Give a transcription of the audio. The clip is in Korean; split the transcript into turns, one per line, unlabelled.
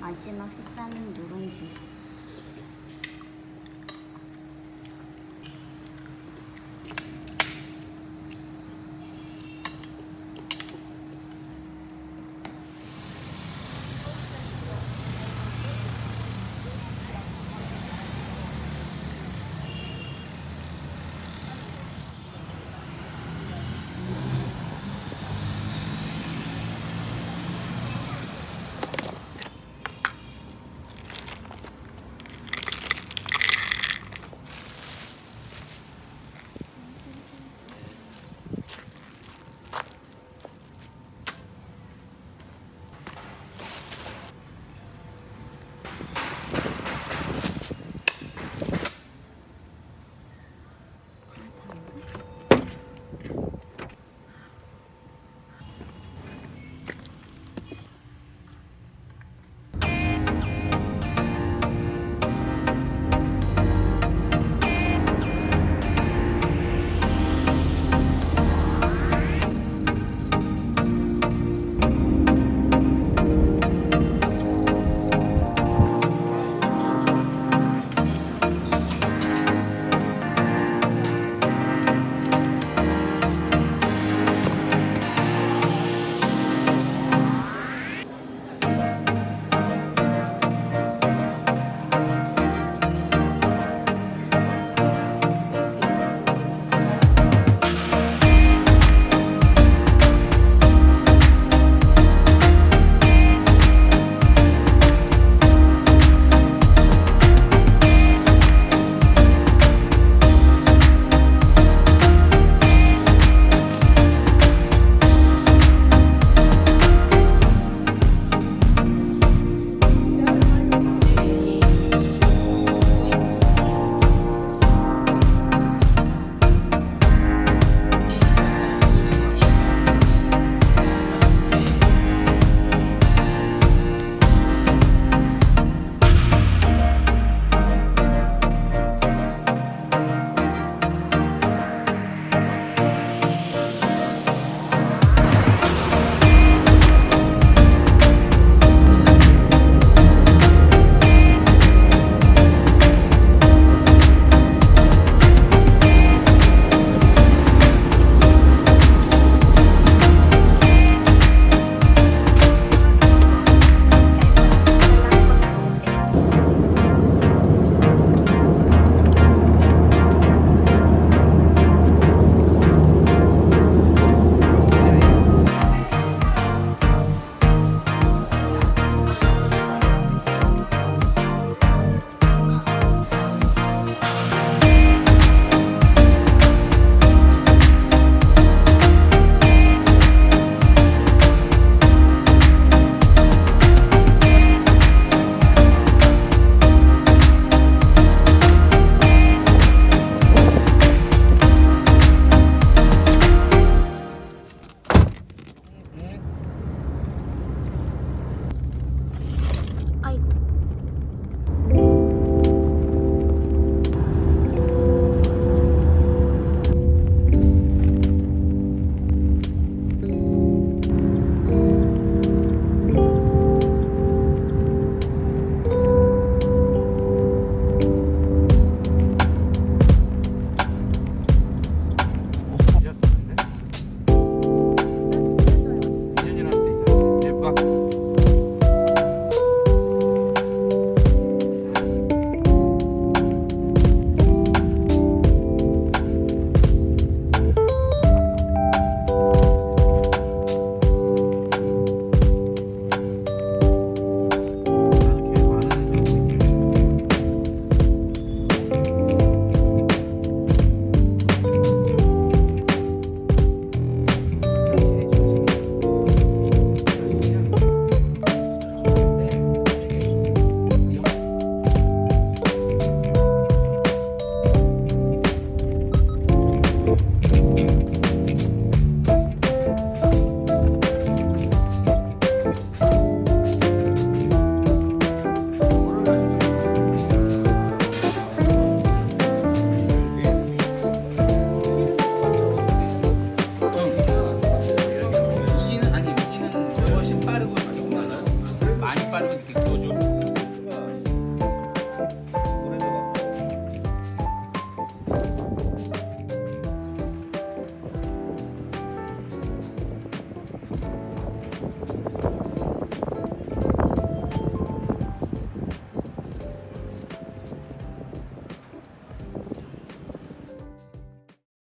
마지막 식단은 누룽지.